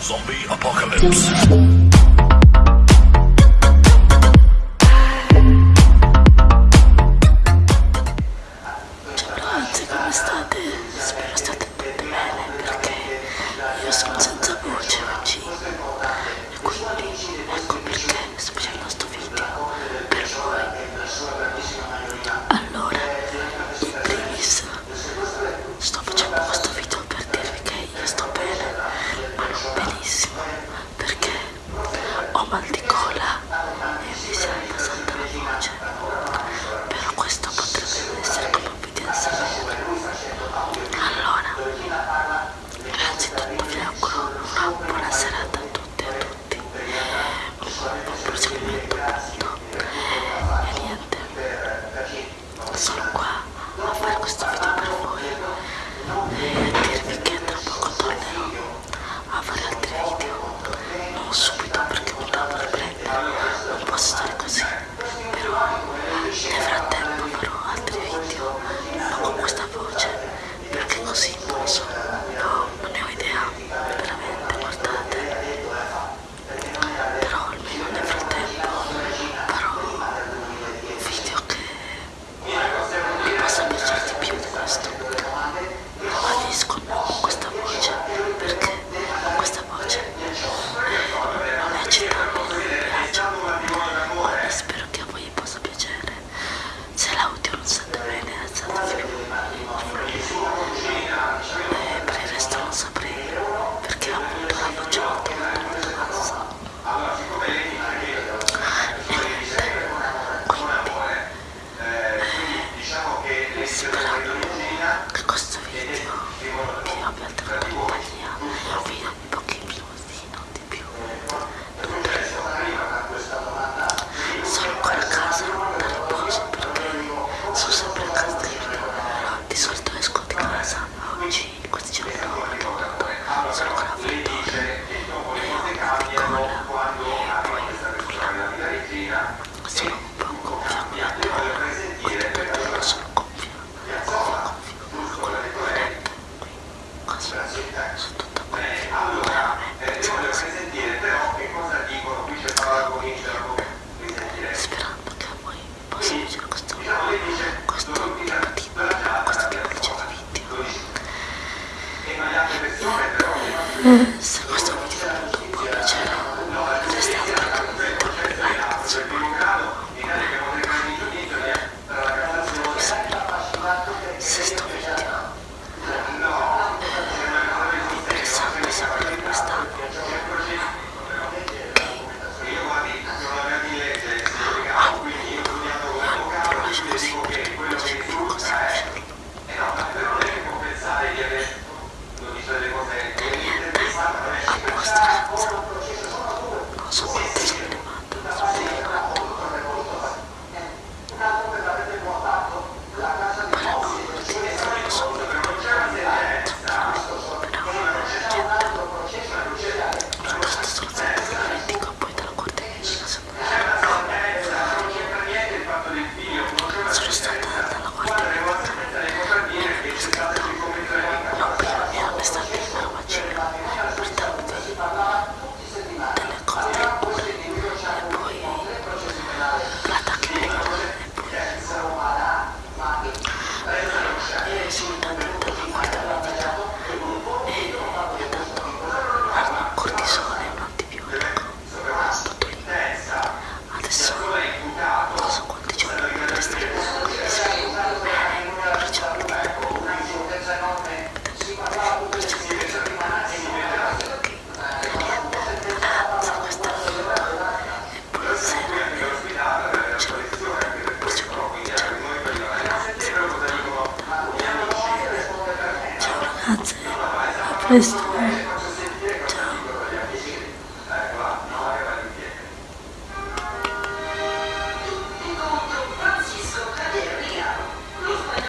Zombie Apocalypse. riesco questa voce perché questa voce eh, non è accettabile, non mi piace. Quindi spero che a voi possa piacere. Se l'audio non sente bene, alzate alzatevi eh, per il resto non saprei perché appunto la voce molto molto molto bassa. E niente, quindi eh, speravo sono un po' gonfio qui attorno, quindi per dirlo sono gonfio, gonfio, gonfio, quello che ho detto qui, così, sono tutto gonfio, però vabbè, pensavo così, sperando che a voi possa piacere questo, Ça se. Esto.